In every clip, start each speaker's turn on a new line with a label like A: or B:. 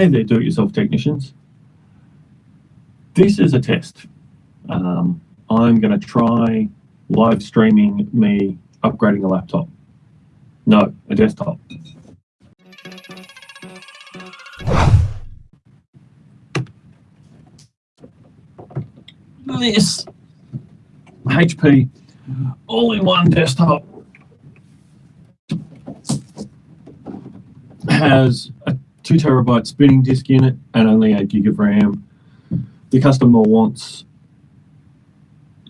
A: Hey there, do-it-yourself technicians. This is a test. Um, I'm going to try live streaming me upgrading a laptop. No, a desktop. This HP all-in-one desktop has two terabyte spinning disk in it and only eight gig of RAM. The customer wants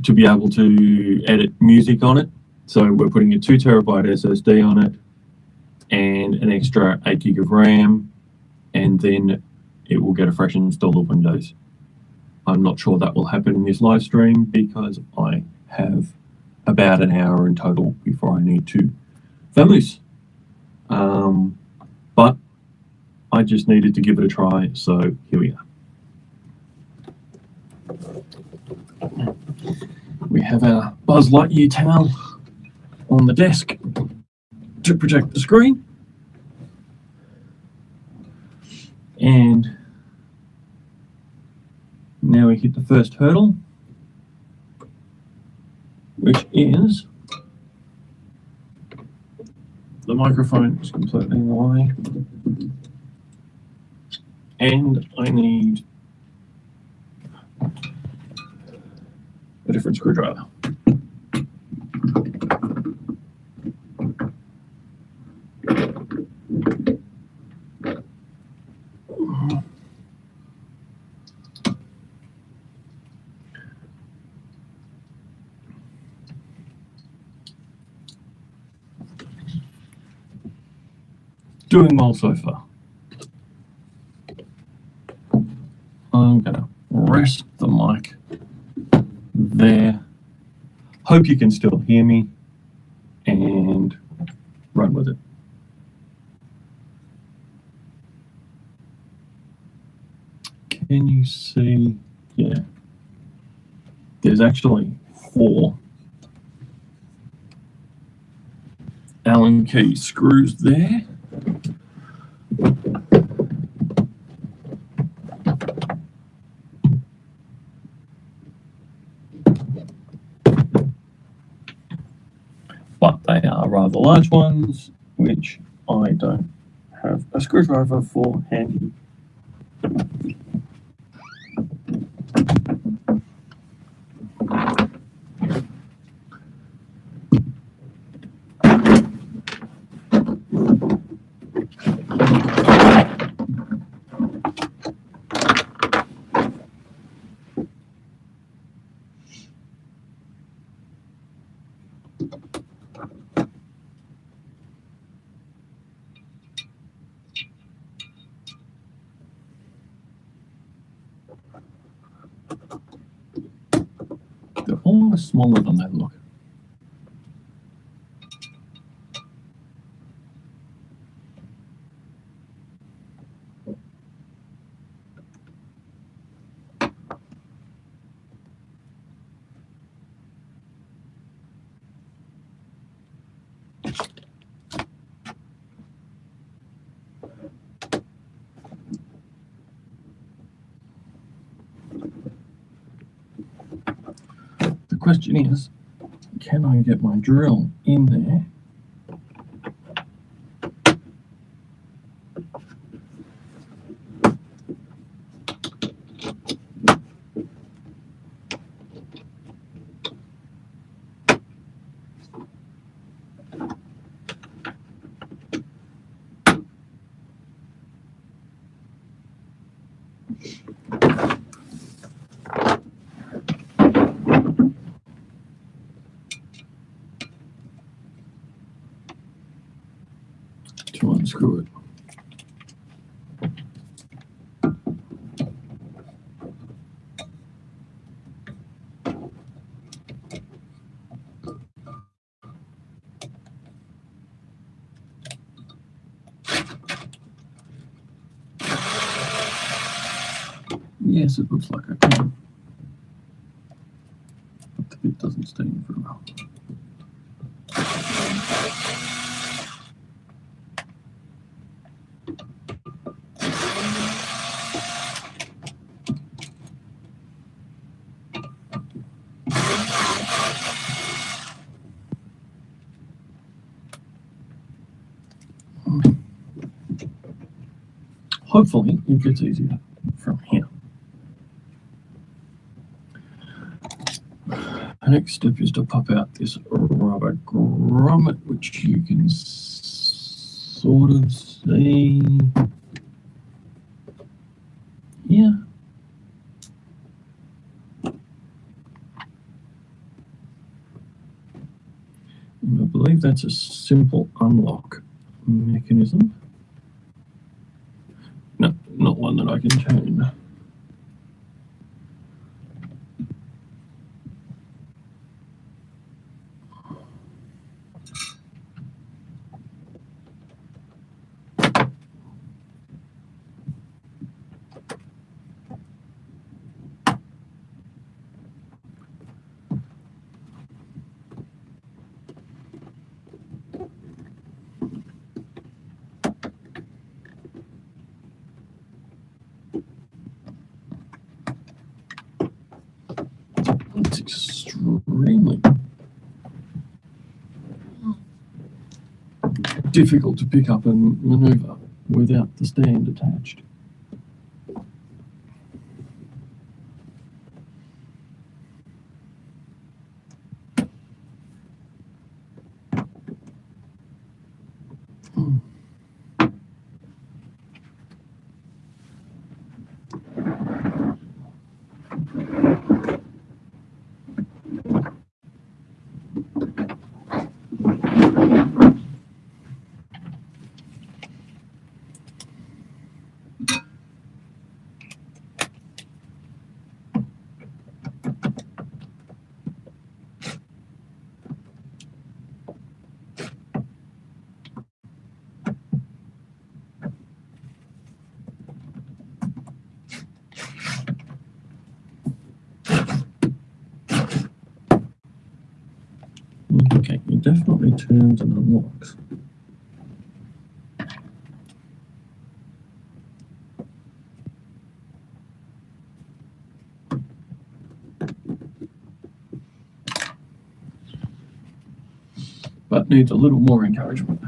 A: to be able to edit music on it. So we're putting a two terabyte SSD on it and an extra eight gig of RAM, and then it will get a fresh install of Windows. I'm not sure that will happen in this live stream because I have about an hour in total before I need to vamoose. Um, but I just needed to give it a try, so here we are. We have our Buzz Lightyear towel on the desk to project the screen. And now we hit the first hurdle, which is the microphone is completely in the way. And I need a different screwdriver. Doing well so far. I'm gonna rest the mic there. Hope you can still hear me and run with it. Can you see? Yeah. There's actually four Allen key screws there. But they are rather large ones, which I don't have a screwdriver for handy. They're almost smaller than they look. The question is, can I get my drill in there? Yes, it looks like I can. But it doesn't stay in for a while. Hopefully it gets easier. Next step is to pop out this rubber grommet, which you can sort of see here. And I believe that's a simple unlock mechanism. No, not one that I can turn. It's extremely difficult to pick up and maneuver without the stand attached. Okay, it definitely turns and unlocks. But needs a little more encouragement.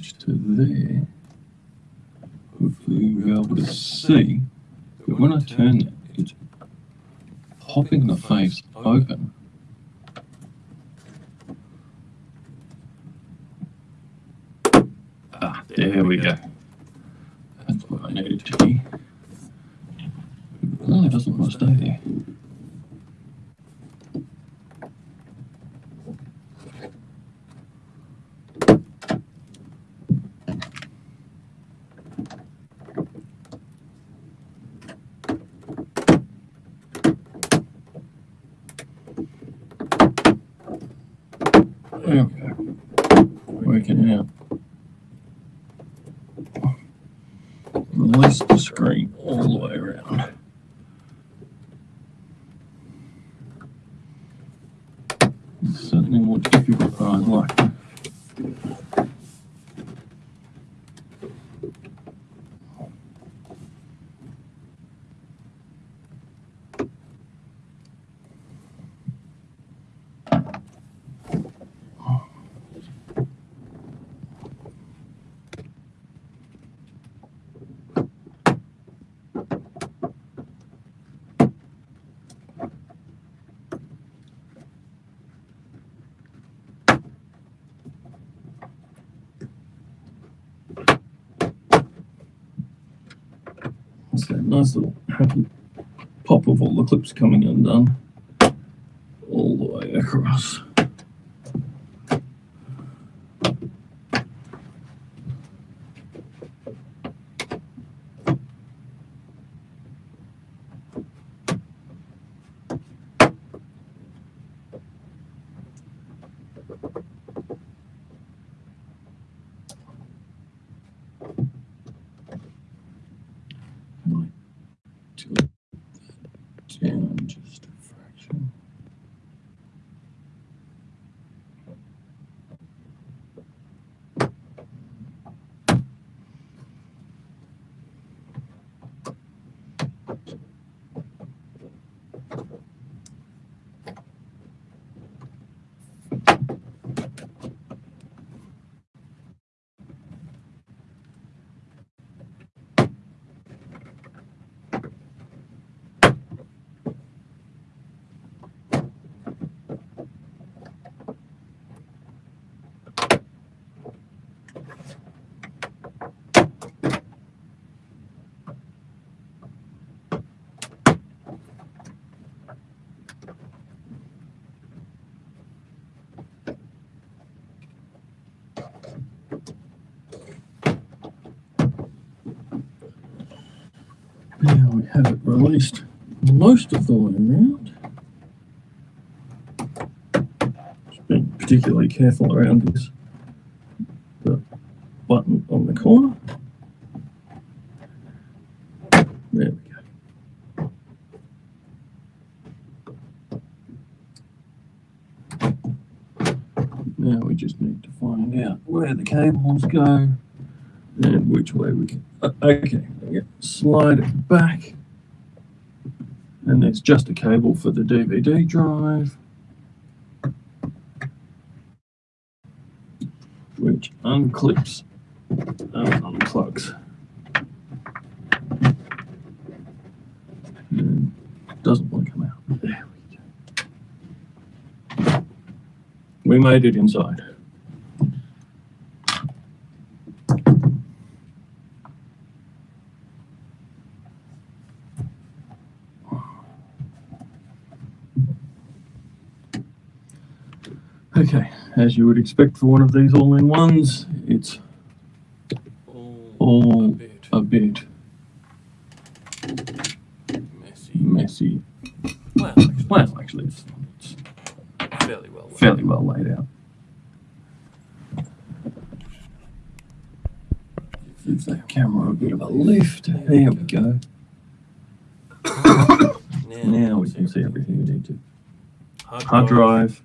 A: To there, hopefully you'll be able to see that when I turn that, it's popping the face open. Ah, there we go. That's what I needed to be. No, it doesn't want to stay there. We go. Working out. Release the screen all the way around. It's certainly more difficult than I'd like. It's that nice little happy pop of all the clips coming undone all the way across. We have it released most of the way around. Just being particularly careful around this the button on the corner. There we go. Now we just need to find out where the cables go and which way we can. uh, okay, slide it back. And there's just a cable for the DVD drive. Which unclips and unplugs. And doesn't want to come out. There we go. We made it inside. Okay, as you would expect for one of these all-in-ones, it's all
B: a bit
A: a bit
B: messy.
A: messy.
B: Well, actually,
A: Well, actually, it's, it's
B: fairly well. laid
A: fairly
B: out.
A: well laid out. Give that camera a bit of a lift. There we go. Now we can see everything we need to.
B: Hard,
A: Hard drive,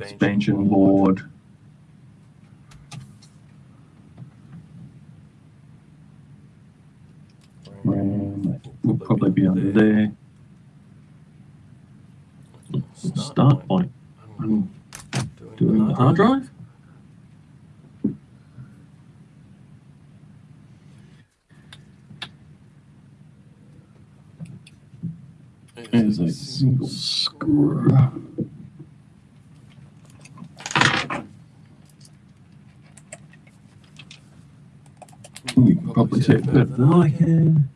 B: expansion,
A: board, RAM will probably be under there. Start point.
B: I'm
A: doing the hard drive. There's a single screw. You can probably see it better than I can.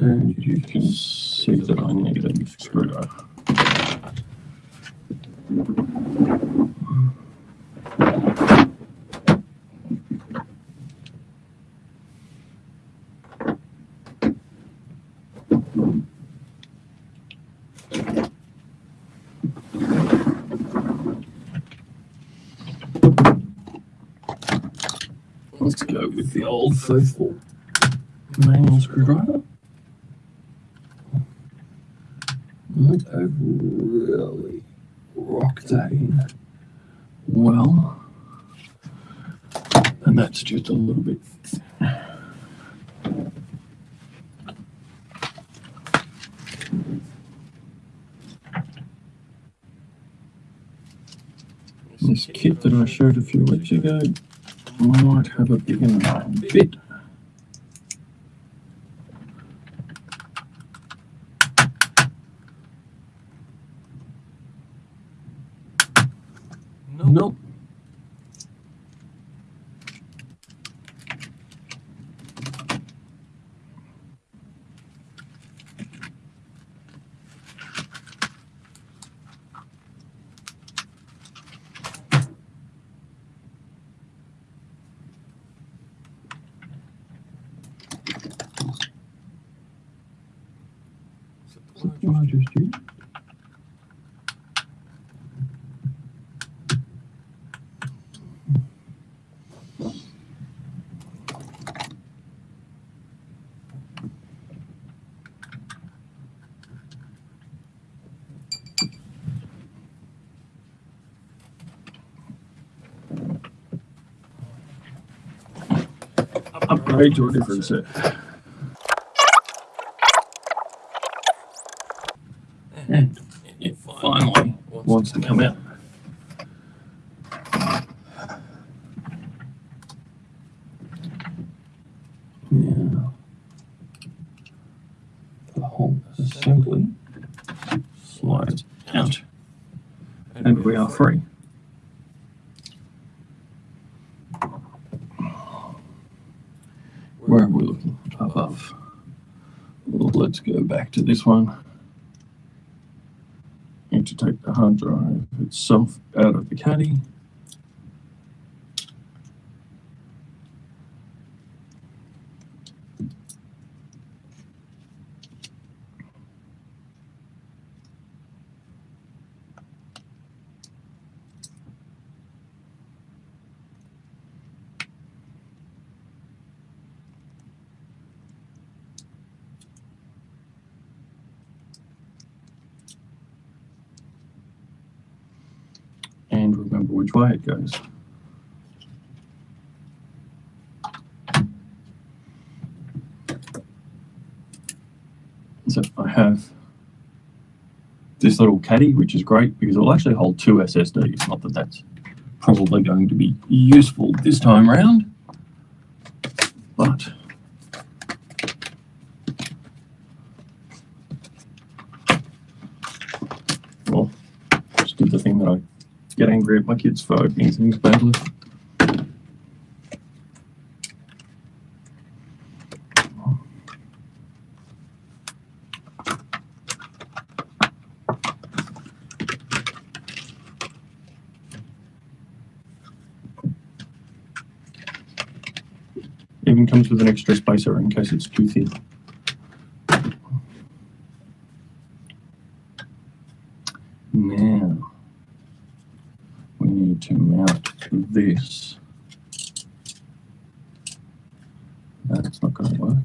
A: And you can see that I need a screwdriver. Let's the old faithful manual screwdriver. I've really rocked that in well. And that's just a little bit. This kit that I showed a few weeks ago might have a enough bit.
B: Nope.
A: Nope.
B: Is it the
A: Is that
B: one
A: the one I just used?
B: I-
A: Upgrade to a different set. And it finally wants to come out. Now, the whole assembly slides out, and we are free. Where are we looking? Above. Well, let's go back to this one. Need to take the hard drive itself out of the caddy. So I have this little caddy, which is great because it'll actually hold two SSDs. Not that that's probably going to be useful this time round, but well, just did the thing that I get angry at my kids for opening things badly. Even comes with an extra spacer in case it's too thin. Now, we need to mount this. That's not going to work.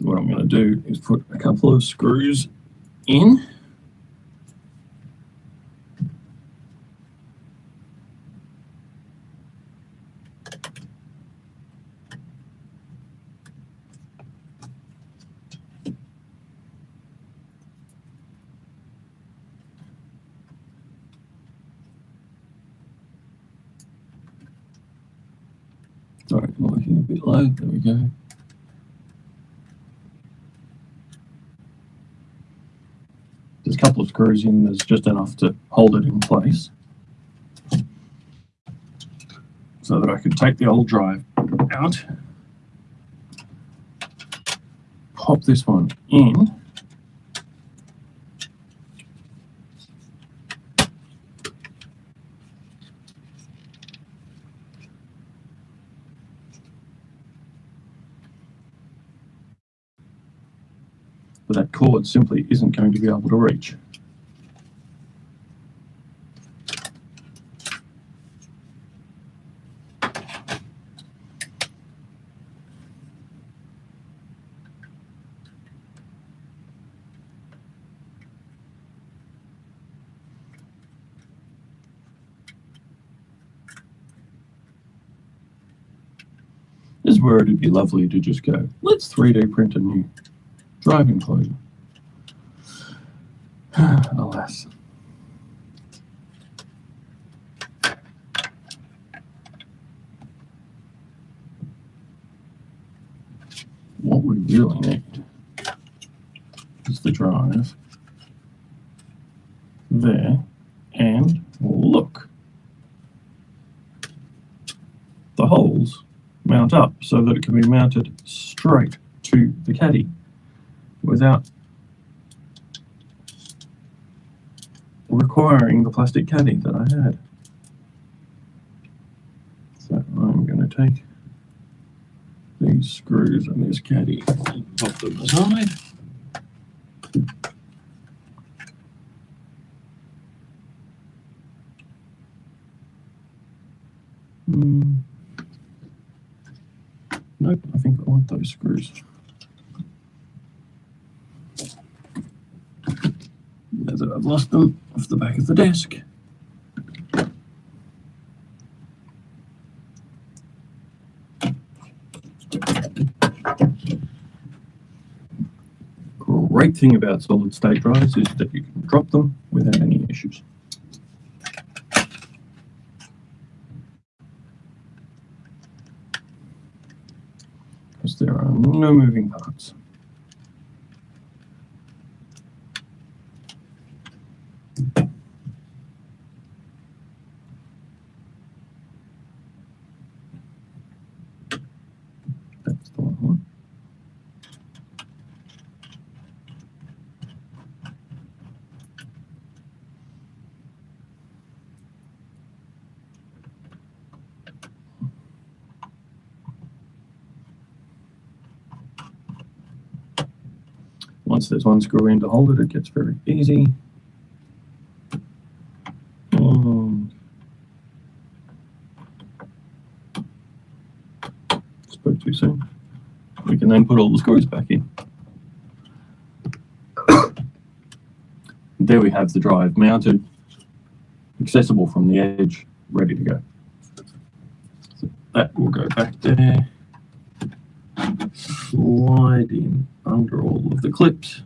A: So what I'm going to do is put a couple of screws in. Sorry, I'm working a bit low. There we go. There's a couple of in, there's just enough to hold it in place. So that I can take the old drive out, pop this one in, but that cord simply isn't going to be able to reach. This where it'd be lovely to just go, let's 3D print a new drive enclosure. Alas. What we really need is the drive there and look. The holes mount up so that it can be mounted straight to the caddy without requiring the plastic caddy that I had. So I'm going to take these screws and this caddy and pop them aside. Hmm. Think I want those screws. Now that I've lost them off the back of the desk. Great thing about solid state drives is that you can drop them without any issues. No moving parts. That's the one. Once there's one screw in to hold it, it gets very easy. And spoke too soon. We can then put all the screws back in. there we have the drive mounted, accessible from the edge, ready to go. So that will go back there slide in under all of the clips.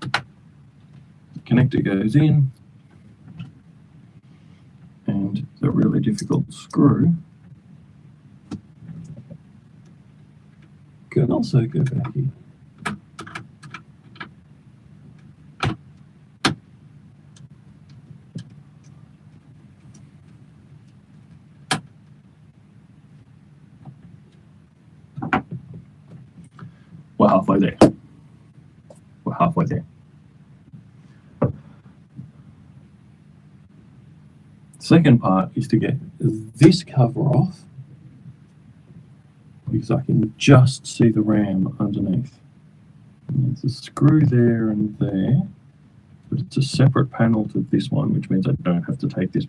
A: The Connector goes in. And the really difficult screw can also go back in. We're there. We're halfway there. Second part is to get this cover off because I can just see the ram underneath. And There's a screw there and there, but it's a separate panel to this one, which means I don't have to take this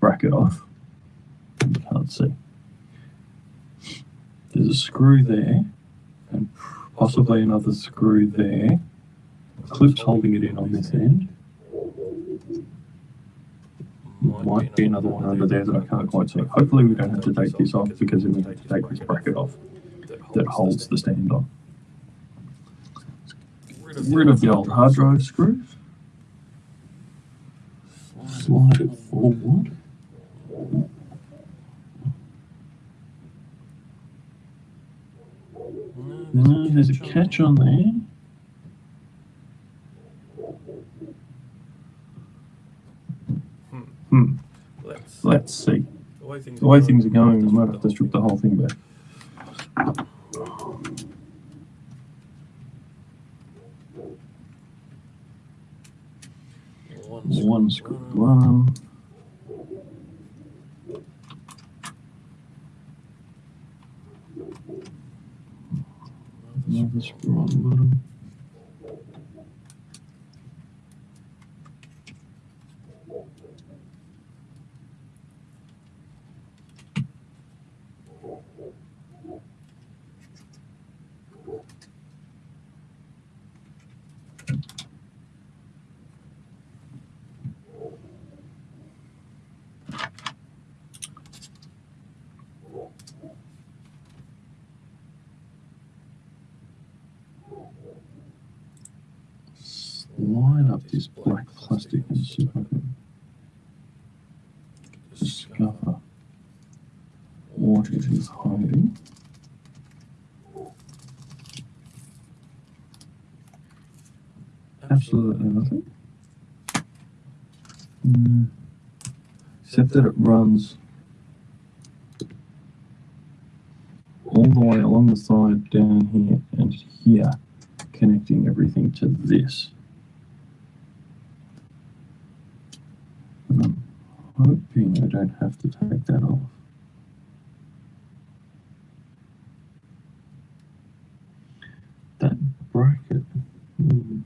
A: bracket off. You can't see. There's a screw there and possibly another screw there. Clips holding it in on this end. Might be another one under there that I can't quite see. Hopefully we don't have to take this off because then we to take this bracket off that holds the stand on. Rid of the old hard drive screws. Slide it forward. No, there's a catch on there. Hmm,
B: Let's,
A: let's see.
B: the way things,
A: The way things are going, we might have to strip the whole thing back. One screw, one. Another screw on the bottom. This black plastic and can discover what it is hiding. Absolutely nothing. Mm. Except that it runs all the way along the side down here and here, connecting everything to this. And I'm hoping I don't have to take that off. That bracket. hmm.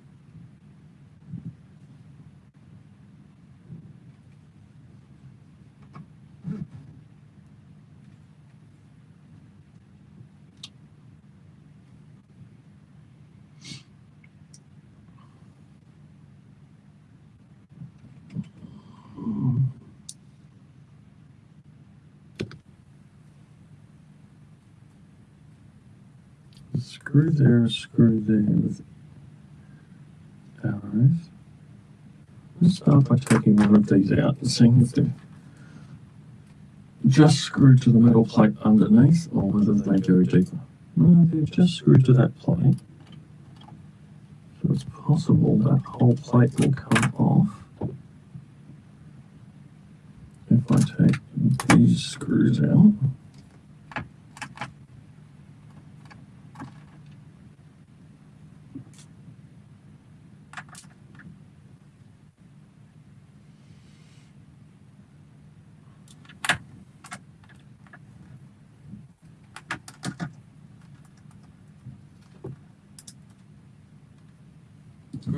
A: Screw there, screw there with arrows. Let's start by taking one of these out and seeing if they're just screwed to the metal plate underneath or whether they go deeper. No, they're just screwed to that plate. So it's possible that whole plate will come off. If I take these screws out.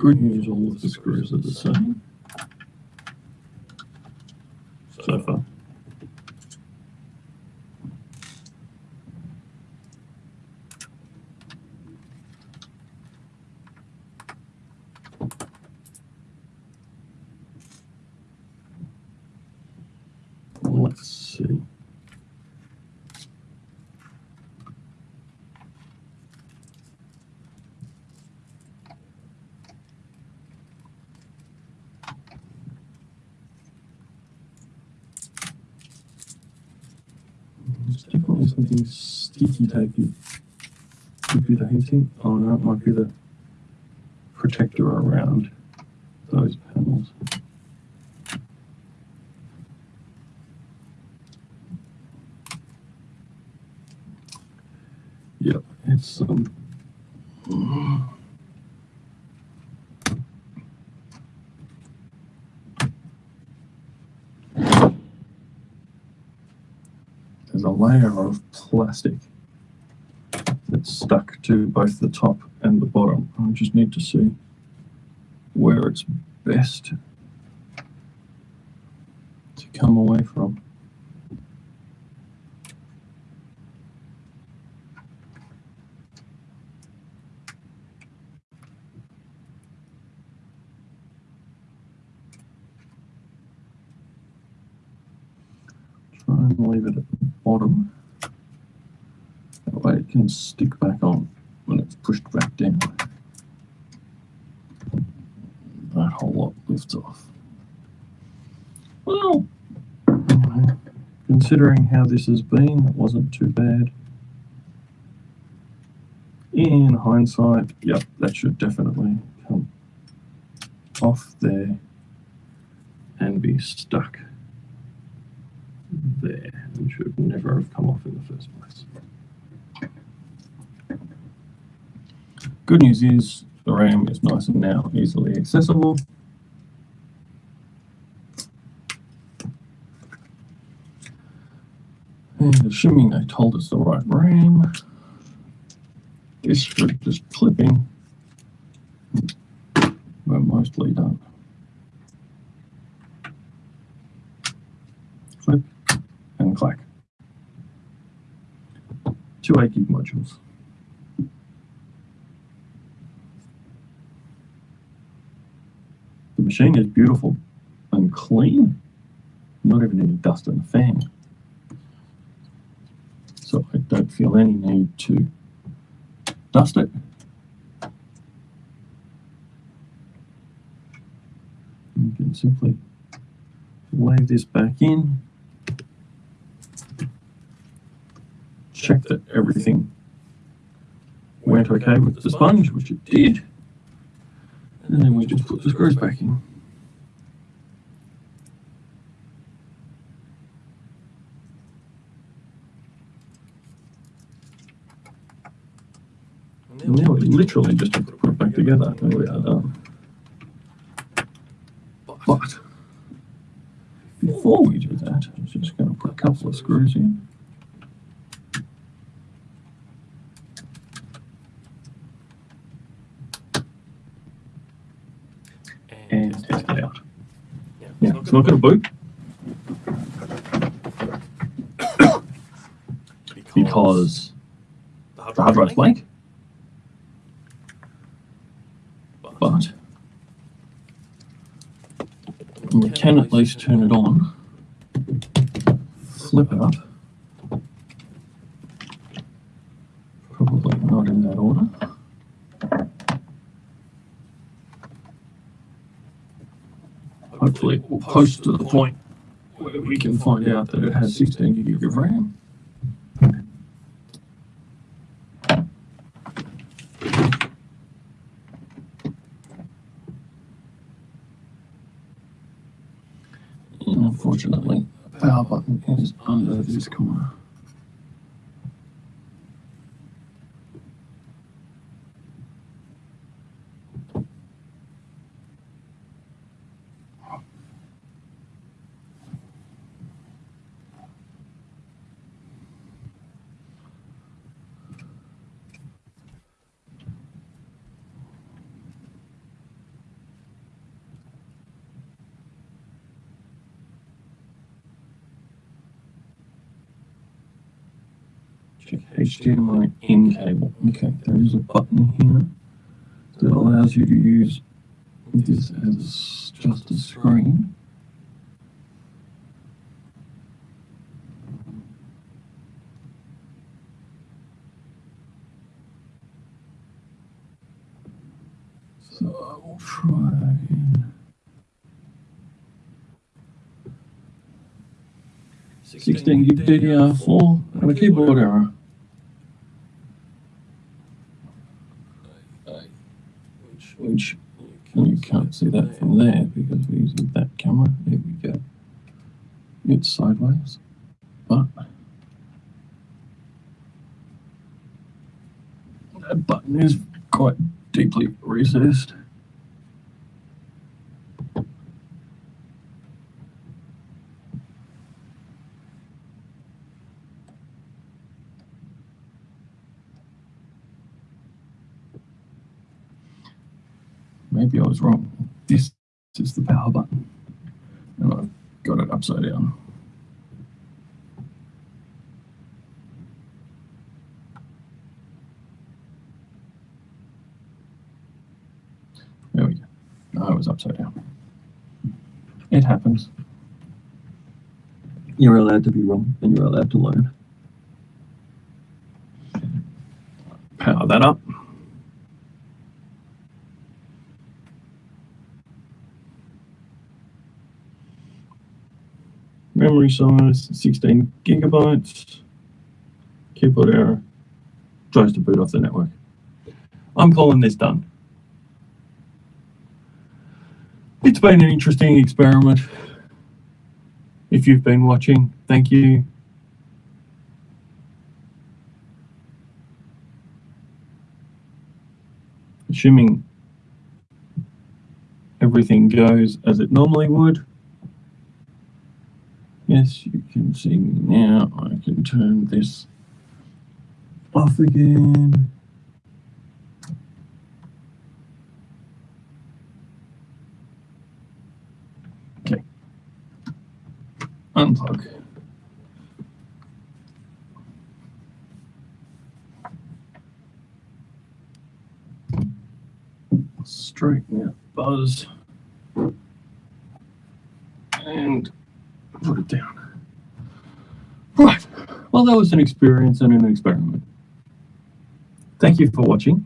A: Good news, all of the screws are the same. So far. Let's see. Something sticky tapey. Could be the heating. Oh no, it might be the protector around those panels. Yep, it's um. There's a layer of plastic that's stuck to both the top and the bottom. I just need to see where it's best to come away from. Try and leave it at the bottom. That way it can stick back on when it's pushed back down. That whole lot lifts off. Well, considering how this has been, it wasn't too bad. In hindsight, yep, that should definitely come off there and be stuck there and should never have come off in the first place. Good news is the RAM is nice and now easily accessible. And assuming they told us the right RAM, this should just clipping. We're mostly done. Clip and clack. Two 8 gig modules. The machine is beautiful and clean. Not even any dust in the fan. So I don't feel any need to dust it. You can simply wave this back in. Check that everything went okay with the sponge, which it did. And then we just put the screws back in. And now we literally just have to put it back together and we are done. But before we do that, I'm just going to put a couple of screws in. And test it out.
B: Yeah,
A: Yeah, it's not going to boot because
B: the
A: the hard drive's blank, but we can at least turn it on, flip it up. Probably not in that order. Hopefully will post to the point where we can find out that it has 16 gig of RAM. Unfortunately, the power button is under this corner. HDMI in cable. Okay, there is a button here that allows you to use this as just a screen. So I will try again. 16 gig DDR4 and a keyboard error.
B: Which
A: which you can't see that from there because we're using that camera. There we go. Sideways, but that button is quite deeply recessed. Maybe I was wrong. This is the power button. And I've got it upside down. There we go. Was upside down. It happens. You're allowed to be wrong and you're allowed to learn. Power that up. memory size 16 gigabytes, keyboard error, tries to boot off the network. I'm calling this done. It's been an interesting experiment. If you've been watching, thank you. Assuming everything goes as it normally would. Yes, you can see me now. I can turn this off again. Okay. Unplug. Straighten out buzz. And put it down. Right. Well, that was an experience and an experiment. Thank you for watching.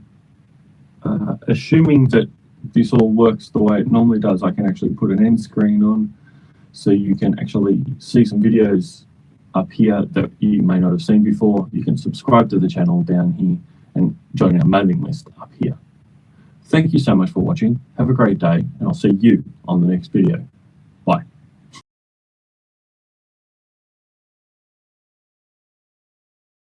A: Uh, assuming that this all works the way it normally does, I can actually put an end screen on so you can actually see some videos up here that you may not have seen before. You can subscribe to the channel down here and join our mailing list up here. Thank you so much for watching. Have a great day and I'll see you on the next video. Bye.